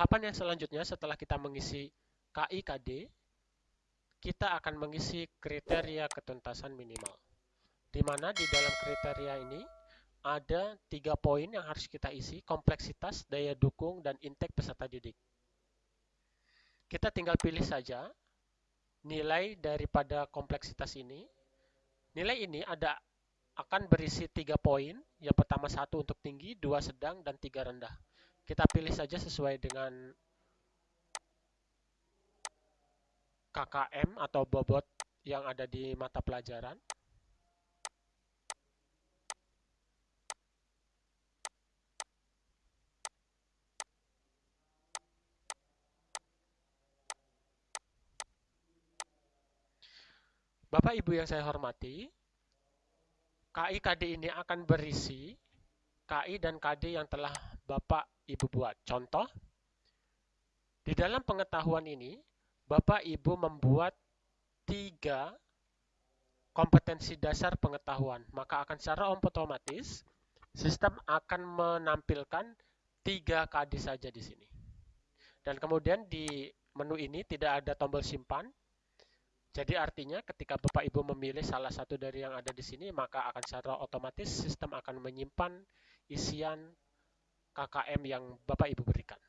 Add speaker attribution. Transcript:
Speaker 1: tahapan yang selanjutnya setelah kita mengisi KI KD, kita akan mengisi kriteria ketuntasan minimal. Di mana di dalam kriteria ini ada tiga poin yang harus kita isi, kompleksitas, daya dukung, dan intake peserta didik. Kita tinggal pilih saja nilai daripada kompleksitas ini. Nilai ini ada akan berisi tiga poin. Yang pertama satu untuk tinggi, dua sedang, dan tiga rendah. Kita pilih saja sesuai dengan KKM atau bobot yang ada di mata pelajaran. Bapak Ibu yang saya hormati, KI KD ini akan berisi KI dan KD yang telah Bapak Ibu buat. Contoh, di dalam pengetahuan ini, Bapak Ibu membuat tiga kompetensi dasar pengetahuan, maka akan secara otomatis sistem akan menampilkan tiga KD saja di sini. Dan kemudian di menu ini tidak ada tombol simpan, jadi artinya ketika Bapak Ibu memilih salah satu dari yang ada di sini, maka akan secara otomatis sistem akan menyimpan isian KKM yang Bapak Ibu berikan.